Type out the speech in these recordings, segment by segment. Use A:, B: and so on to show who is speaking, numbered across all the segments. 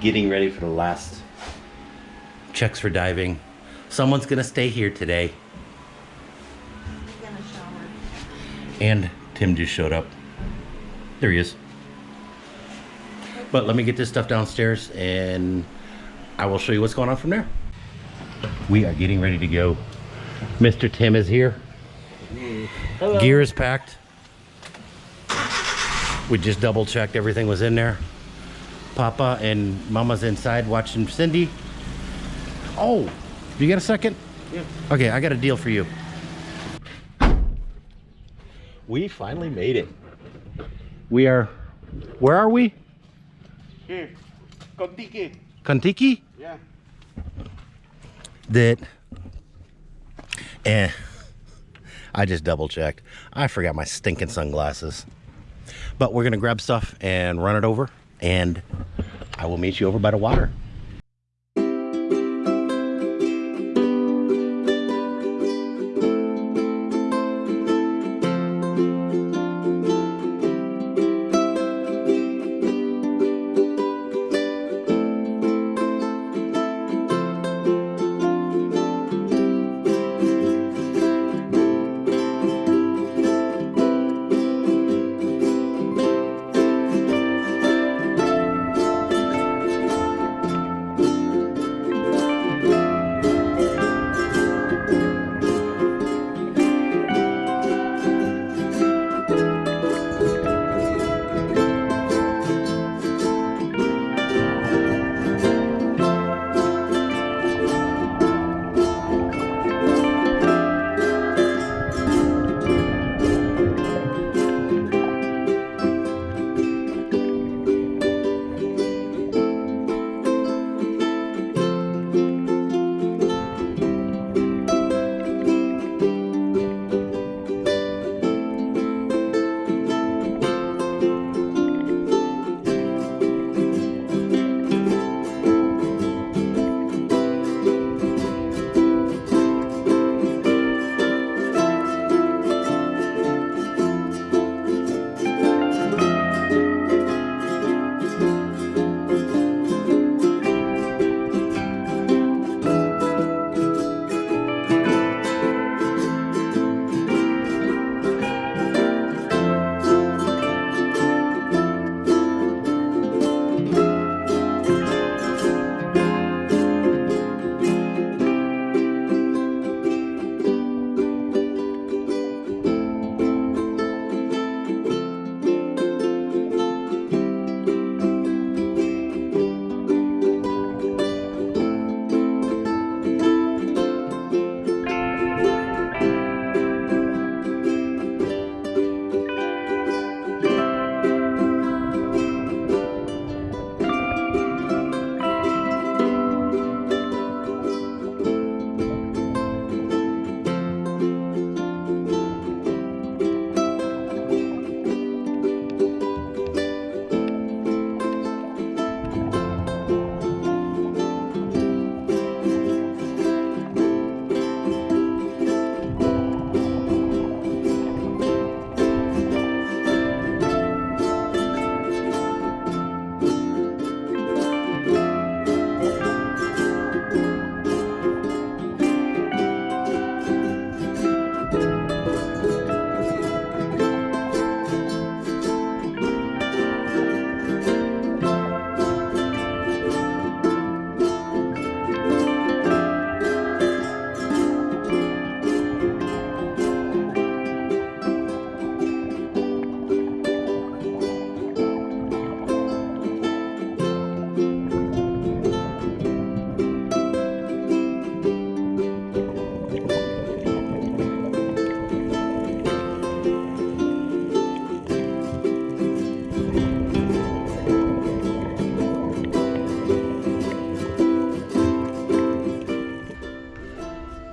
A: getting ready for the last checks for diving. Someone's gonna stay here today.
B: Gonna shower.
A: And Tim just showed up. There he is. But let me get this stuff downstairs and I will show you what's going on from there. We are getting ready to go. Mr. Tim is here. Hello. Gear is packed. We just double checked everything was in there. Papa and Mama's inside watching Cindy. Oh, you got a second?
C: Yeah.
A: Okay, I got a deal for you. We finally made it. We are, where are we?
C: Here. Kontiki.
A: Kontiki?
C: Yeah.
A: That, eh, I just double checked. I forgot my stinking sunglasses. But we're gonna grab stuff and run it over and I will meet you over by the water.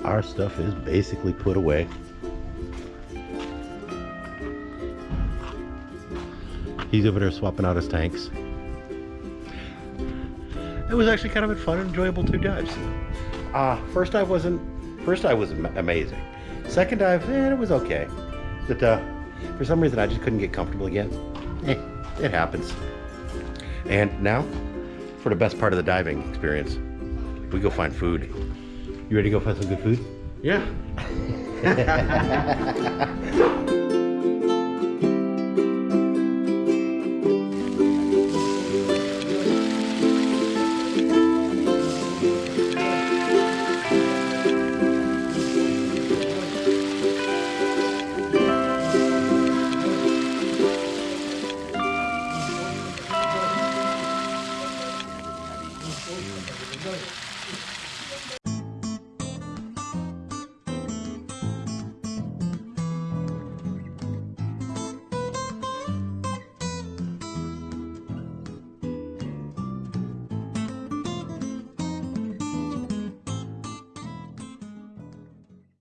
A: Our stuff is basically put away. He's over there swapping out his tanks. It was actually kind of a fun and enjoyable two dives. Uh, first dive wasn't, first dive was amazing. Second dive, eh, it was okay. But uh, for some reason I just couldn't get comfortable again. Eh, it happens. And now, for the best part of the diving experience. We go find food. You ready to go find some good food?
C: Yeah.